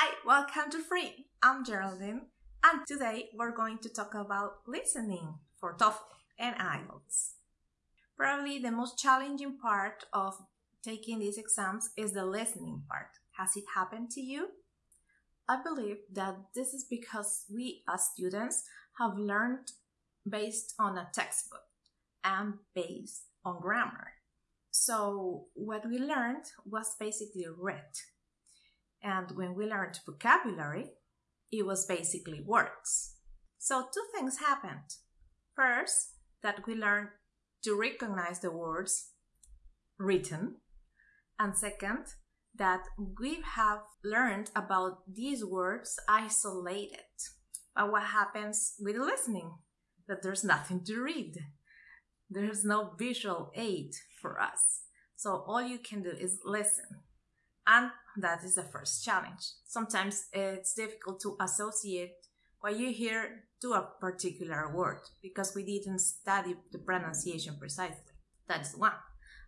Hi, welcome to Free. I'm Geraldine, and today we're going to talk about listening for TOEFL and IELTS. Probably the most challenging part of taking these exams is the listening part. Has it happened to you? I believe that this is because we as students have learned based on a textbook and based on grammar. So, what we learned was basically read. And when we learned vocabulary, it was basically words. So, two things happened. First, that we learned to recognize the words written. And second, that we have learned about these words isolated. But what happens with listening? That there's nothing to read. There's no visual aid for us. So all you can do is listen. And that is the first challenge. Sometimes it's difficult to associate what you hear to a particular word because we didn't study the pronunciation precisely. That's one.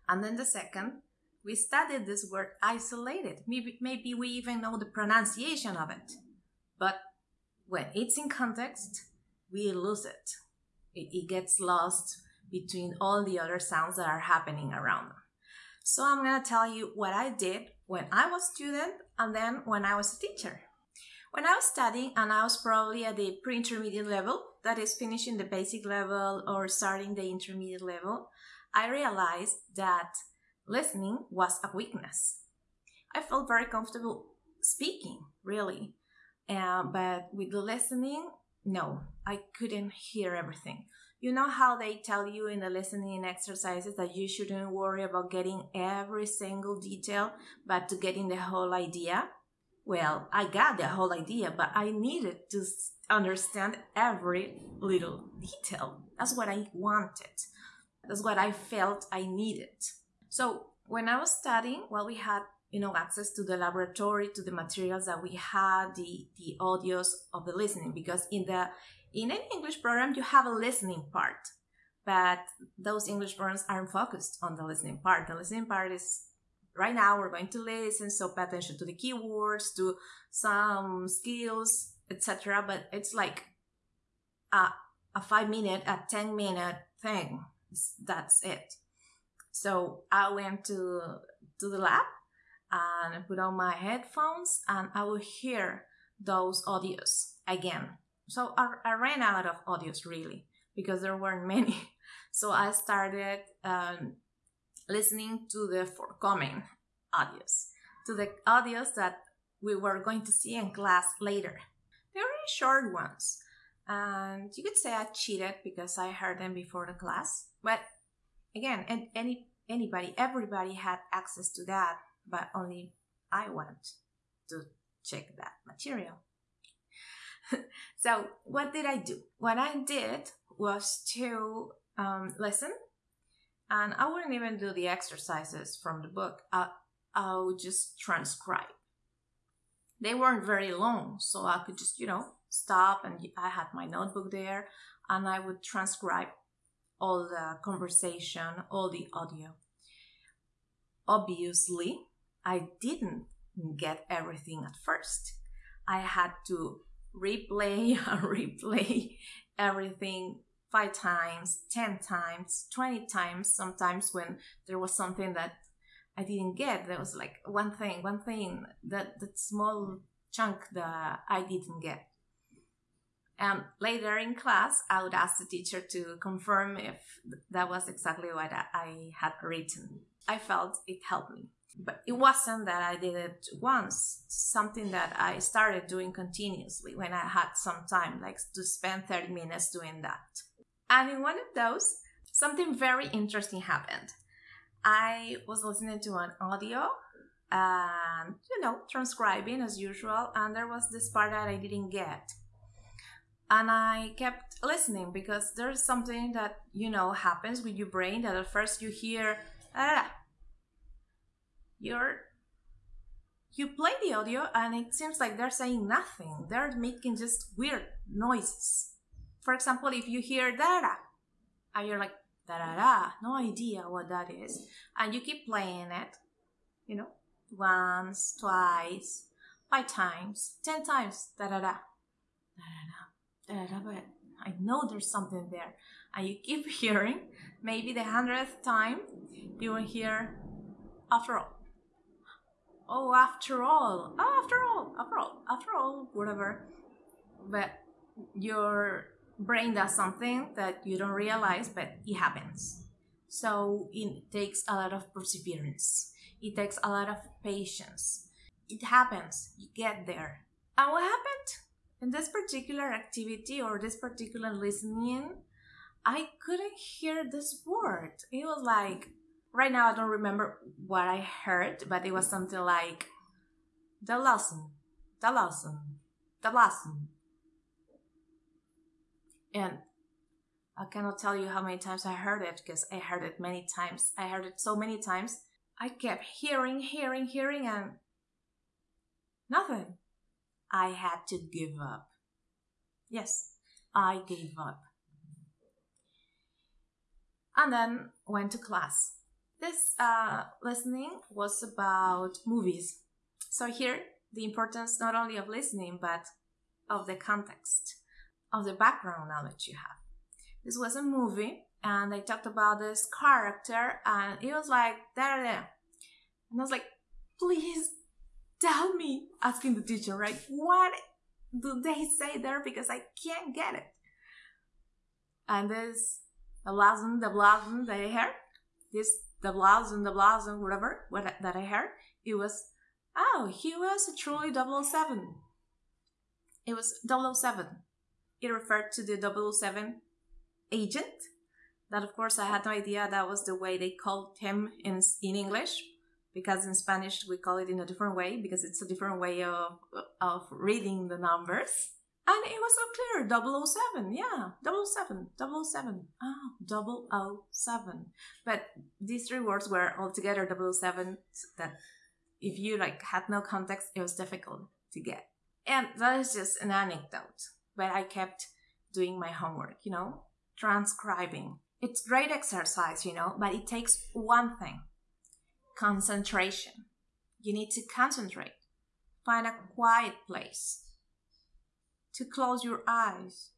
And then the second, we studied this word isolated. Maybe, maybe we even know the pronunciation of it. But when it's in context, we lose it. It, it gets lost between all the other sounds that are happening around them. So I'm going to tell you what I did when I was a student and then when I was a teacher. When I was studying and I was probably at the pre-intermediate level, that is finishing the basic level or starting the intermediate level, I realized that listening was a weakness. I felt very comfortable speaking, really. Uh, but with the listening, no, I couldn't hear everything. You know how they tell you in the listening exercises that you shouldn't worry about getting every single detail, but to getting the whole idea? Well, I got the whole idea, but I needed to understand every little detail. That's what I wanted. That's what I felt I needed. So when I was studying, well, we had you know access to the laboratory, to the materials that we had, the the audios of the listening, because in the in any English program you have a listening part, but those English programs aren't focused on the listening part. The listening part is right now we're going to listen, so pay attention to the keywords, to some skills, etc. But it's like a a five minute, a ten minute thing. That's it. So I went to to the lab and I put on my headphones and I will hear those audios again. So I, I ran out of audios really because there weren't many. So I started um, listening to the forthcoming audios, to the audios that we were going to see in class later. They were short ones. And you could say I cheated because I heard them before the class. But again, and any anybody, everybody had access to that, but only I went to check that material. so what did I do? What I did was to um, listen, and I wouldn't even do the exercises from the book. I, I would just transcribe. They weren't very long, so I could just, you know, stop and I had my notebook there and I would transcribe all the conversation, all the audio. Obviously, I didn't get everything at first. I had to replay and uh, replay everything five times, 10 times, 20 times, sometimes when there was something that I didn't get. There was like one thing, one thing, that, that small chunk that I didn't get. And later in class, I would ask the teacher to confirm if that was exactly what I had written. I felt it helped me. But it wasn't that I did it once, something that I started doing continuously when I had some time, like to spend 30 minutes doing that. And in one of those, something very interesting happened. I was listening to an audio and, you know, transcribing as usual, and there was this part that I didn't get and I kept listening because there's something that you know happens with your brain that at first you hear ah, you're you play the audio and it seems like they're saying nothing they're making just weird noises for example if you hear da da and you're like da da da no idea what that is and you keep playing it you know once twice five times, ten times, da da da, da da da, da da, but I know there's something there. And you keep hearing, maybe the hundredth time, you will hear, after all. Oh, after all, oh, after all, after all, after all, whatever. But your brain does something that you don't realize, but it happens. So it takes a lot of perseverance. It takes a lot of patience. It happens. You get there. And what happened? In this particular activity or this particular listening, I couldn't hear this word. It was like, right now I don't remember what I heard, but it was something like, the lesson, the lesson, the lesson. And I cannot tell you how many times I heard it because I heard it many times. I heard it so many times. I kept hearing, hearing, hearing, and nothing. I had to give up. Yes, I gave up. And then went to class. This uh, listening was about movies. So here, the importance not only of listening, but of the context, of the background knowledge you have. This was a movie, and they talked about this character, and it was like, there, there. And I was like, please tell me, asking the teacher, right? What do they say there? Because I can't get it. And this, the blossom, the blossom that I heard, this, the blossom, the blossom, whatever, what, that I heard, it was, oh, he was a truly 007. It was 007. It referred to the 007 agent. That, of course, I had no idea that was the way they called him in, in English, because in Spanish we call it in a different way because it's a different way of, of reading the numbers. And it was so clear 007, yeah, 007, 007, ah, oh, 007. But these three words were altogether 007 that if you like had no context, it was difficult to get. And that is just an anecdote, but I kept doing my homework, you know, transcribing. It's great exercise, you know, but it takes one thing concentration. You need to concentrate. Find a quiet place to close your eyes,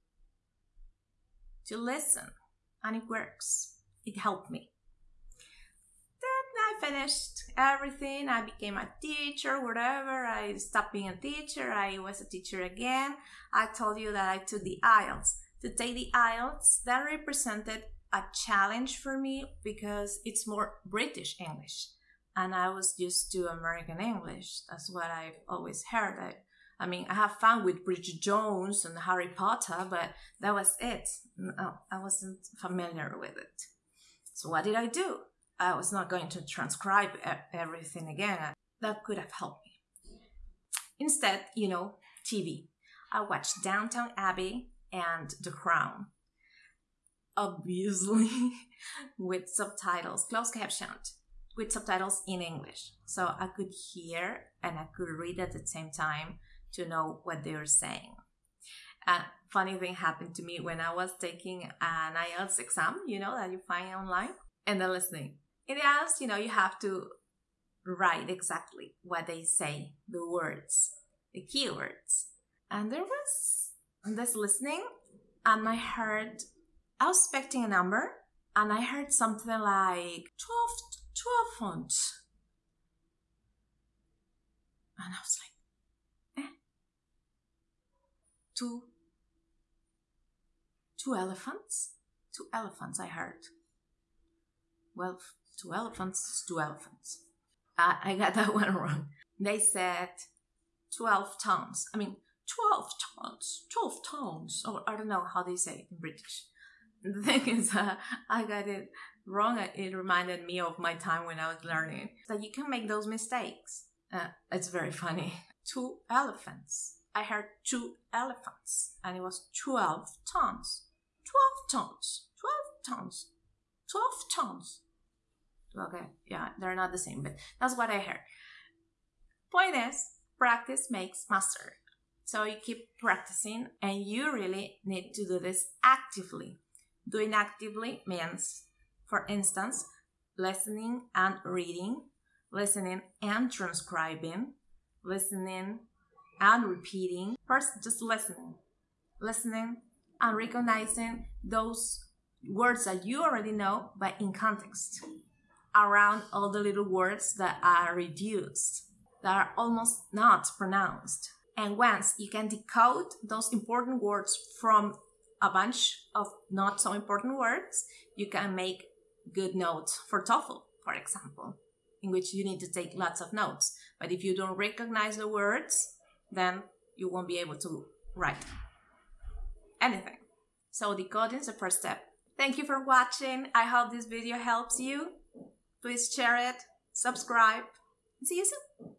to listen, and it works. It helped me. Then I finished everything. I became a teacher, whatever. I stopped being a teacher. I was a teacher again. I told you that I took the IELTS. To take the IELTS, that represented a challenge for me because it's more British English and I was used to American English. That's what I've always heard. I, I mean, I have fun with Bridget Jones and Harry Potter, but that was it. No, oh, I wasn't familiar with it. So what did I do? I was not going to transcribe everything again. That could have helped me. Instead, you know, TV. I watched Downton Abbey and The Crown. Obviously, with subtitles, closed captioned with subtitles in English. So I could hear and I could read at the same time to know what they're saying. A funny thing happened to me when I was taking an IELTS exam, you know, that you find online, and then listening. In the IELTS, you know, you have to write exactly what they say, the words, the keywords. And there was this listening, and I heard, I was expecting a number, and I heard something like 12 to a font. And I was like, Two, two elephants? Two elephants, I heard. Well, two elephants, two elephants. I, I got that one wrong. They said 12 tons. I mean, 12 tons, 12 tons. Or I don't know how they say it in British. The thing is, uh, I got it wrong, it reminded me of my time when I was learning. That you can make those mistakes. Uh, it's very funny. Two elephants. I heard two elephants, and it was 12 tons. 12 tons. 12 tons. 12 tons. Okay, yeah, they're not the same, but that's what I heard. Point is, practice makes master. So you keep practicing, and you really need to do this actively. Doing actively means for instance, listening and reading, listening and transcribing, listening and repeating. First, just listening. Listening and recognizing those words that you already know, but in context, around all the little words that are reduced, that are almost not pronounced. And once you can decode those important words from a bunch of not so important words, you can make good notes for TOEFL, for example, in which you need to take lots of notes. But if you don't recognize the words, then you won't be able to write anything. So decoding is the first step. Thank you for watching. I hope this video helps you. Please share it, subscribe, and see you soon.